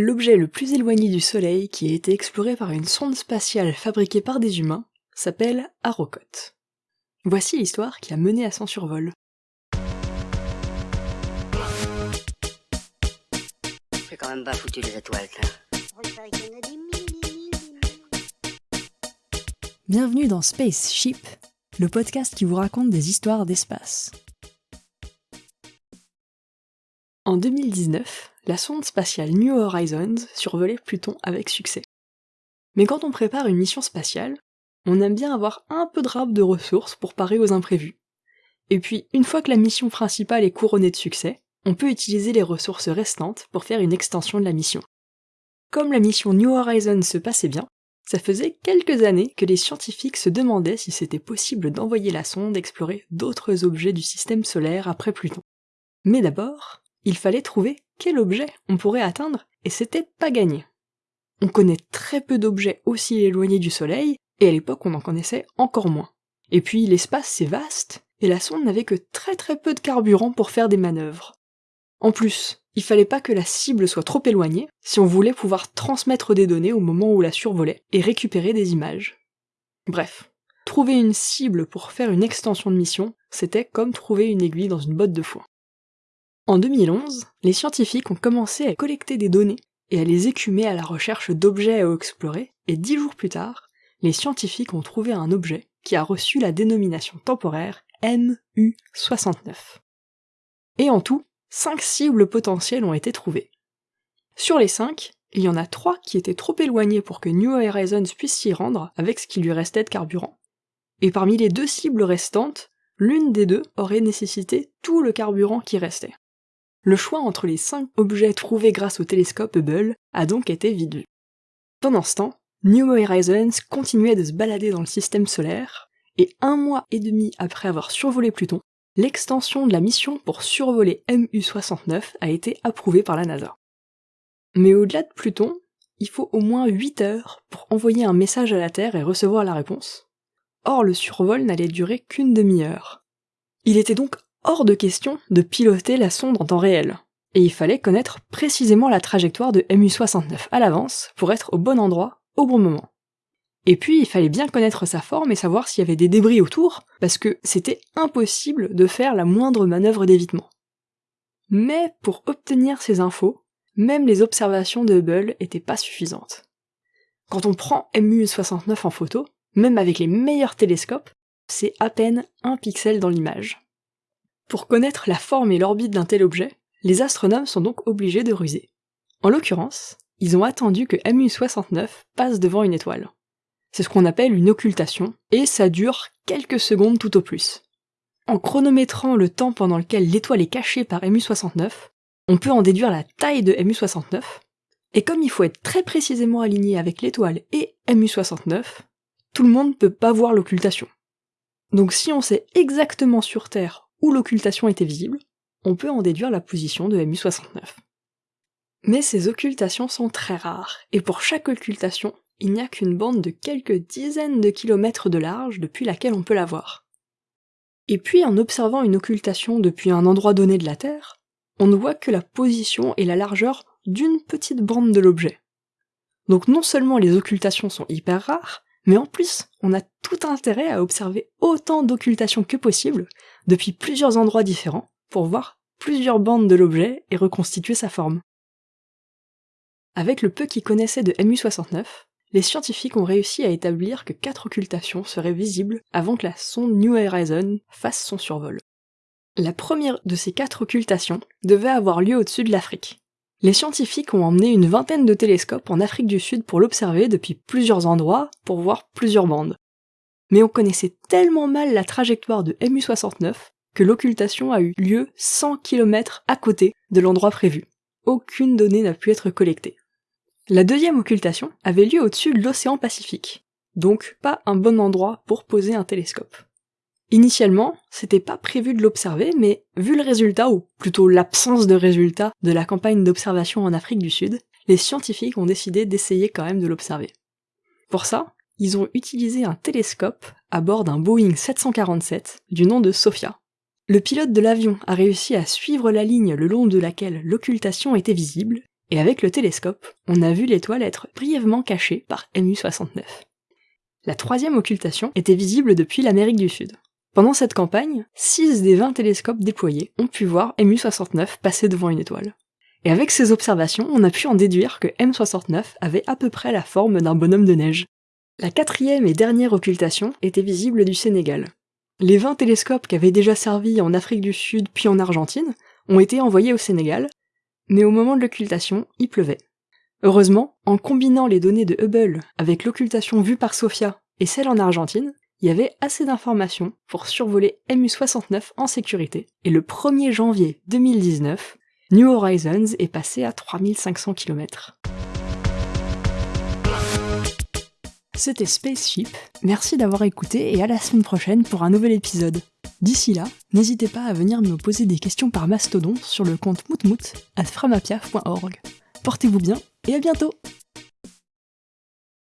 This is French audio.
L'objet le plus éloigné du Soleil qui a été exploré par une sonde spatiale fabriquée par des humains s'appelle Arrokoth. Voici l'histoire qui a mené à son survol. C'est quand même pas foutu les étoiles, Bienvenue dans Spaceship, le podcast qui vous raconte des histoires d'espace. En 2019, la sonde spatiale New Horizons survolait Pluton avec succès. Mais quand on prépare une mission spatiale, on aime bien avoir un peu de rap de ressources pour parer aux imprévus. Et puis, une fois que la mission principale est couronnée de succès, on peut utiliser les ressources restantes pour faire une extension de la mission. Comme la mission New Horizons se passait bien, ça faisait quelques années que les scientifiques se demandaient si c'était possible d'envoyer la sonde explorer d'autres objets du système solaire après Pluton. Mais d'abord, il fallait trouver quel objet on pourrait atteindre, et c'était pas gagné. On connaît très peu d'objets aussi éloignés du Soleil, et à l'époque on en connaissait encore moins. Et puis l'espace c'est vaste, et la sonde n'avait que très très peu de carburant pour faire des manœuvres. En plus, il fallait pas que la cible soit trop éloignée si on voulait pouvoir transmettre des données au moment où la survolait et récupérer des images. Bref, trouver une cible pour faire une extension de mission, c'était comme trouver une aiguille dans une botte de foin. En 2011, les scientifiques ont commencé à collecter des données et à les écumer à la recherche d'objets à explorer, et dix jours plus tard, les scientifiques ont trouvé un objet qui a reçu la dénomination temporaire MU69. Et en tout, cinq cibles potentielles ont été trouvées. Sur les cinq, il y en a trois qui étaient trop éloignés pour que New Horizons puisse s'y rendre avec ce qui lui restait de carburant. Et parmi les deux cibles restantes, l'une des deux aurait nécessité tout le carburant qui restait. Le choix entre les cinq objets trouvés grâce au télescope Hubble a donc été vide. Pendant ce temps, New Horizons continuait de se balader dans le système solaire, et un mois et demi après avoir survolé Pluton, l'extension de la mission pour survoler MU69 a été approuvée par la NASA. Mais au-delà de Pluton, il faut au moins 8 heures pour envoyer un message à la Terre et recevoir la réponse. Or, le survol n'allait durer qu'une demi-heure. Il était donc hors de question de piloter la sonde en temps réel, et il fallait connaître précisément la trajectoire de MU69 à l'avance pour être au bon endroit au bon moment. Et puis il fallait bien connaître sa forme et savoir s'il y avait des débris autour, parce que c'était impossible de faire la moindre manœuvre d'évitement. Mais pour obtenir ces infos, même les observations de Hubble étaient pas suffisantes. Quand on prend MU69 en photo, même avec les meilleurs télescopes, c'est à peine un pixel dans l'image. Pour connaître la forme et l'orbite d'un tel objet, les astronomes sont donc obligés de ruser. En l'occurrence, ils ont attendu que MU69 passe devant une étoile. C'est ce qu'on appelle une occultation, et ça dure quelques secondes tout au plus. En chronométrant le temps pendant lequel l'étoile est cachée par MU69, on peut en déduire la taille de MU69, et comme il faut être très précisément aligné avec l'étoile et MU69, tout le monde ne peut pas voir l'occultation. Donc si on sait exactement sur Terre où l'occultation était visible, on peut en déduire la position de MU69. Mais ces occultations sont très rares, et pour chaque occultation, il n'y a qu'une bande de quelques dizaines de kilomètres de large depuis laquelle on peut la voir. Et puis en observant une occultation depuis un endroit donné de la Terre, on ne voit que la position et la largeur d'une petite bande de l'objet. Donc non seulement les occultations sont hyper rares, mais en plus, on a tout intérêt à observer autant d'occultations que possible, depuis plusieurs endroits différents, pour voir plusieurs bandes de l'objet et reconstituer sa forme. Avec le peu qu'ils connaissaient de MU69, les scientifiques ont réussi à établir que quatre occultations seraient visibles avant que la sonde New Horizon fasse son survol. La première de ces quatre occultations devait avoir lieu au-dessus de l'Afrique, les scientifiques ont emmené une vingtaine de télescopes en Afrique du Sud pour l'observer depuis plusieurs endroits pour voir plusieurs bandes. Mais on connaissait tellement mal la trajectoire de MU69 que l'occultation a eu lieu 100 km à côté de l'endroit prévu. Aucune donnée n'a pu être collectée. La deuxième occultation avait lieu au-dessus de l'océan Pacifique, donc pas un bon endroit pour poser un télescope. Initialement, c'était pas prévu de l'observer, mais vu le résultat, ou plutôt l'absence de résultat de la campagne d'observation en Afrique du Sud, les scientifiques ont décidé d'essayer quand même de l'observer. Pour ça, ils ont utilisé un télescope à bord d'un Boeing 747 du nom de Sophia. Le pilote de l'avion a réussi à suivre la ligne le long de laquelle l'occultation était visible, Et avec le télescope, on a vu l'étoile être brièvement cachée par MU-69. La troisième occultation était visible depuis l'Amérique du Sud. Pendant cette campagne, 6 des 20 télescopes déployés ont pu voir MU-69 passer devant une étoile. Et avec ces observations, on a pu en déduire que M69 avait à peu près la forme d'un bonhomme de neige. La quatrième et dernière occultation était visible du Sénégal. Les 20 télescopes qui avaient déjà servi en Afrique du Sud puis en Argentine ont été envoyés au Sénégal, mais au moment de l'occultation, il pleuvait. Heureusement, en combinant les données de Hubble avec l'occultation vue par Sofia et celle en Argentine, il y avait assez d'informations pour survoler MU69 en sécurité, et le 1er janvier 2019, New Horizons est passé à 3500 km. C'était Spaceship, merci d'avoir écouté et à la semaine prochaine pour un nouvel épisode. D'ici là, n'hésitez pas à venir me poser des questions par mastodon sur le compte moutmout at framapiaf.org. Portez-vous bien et à bientôt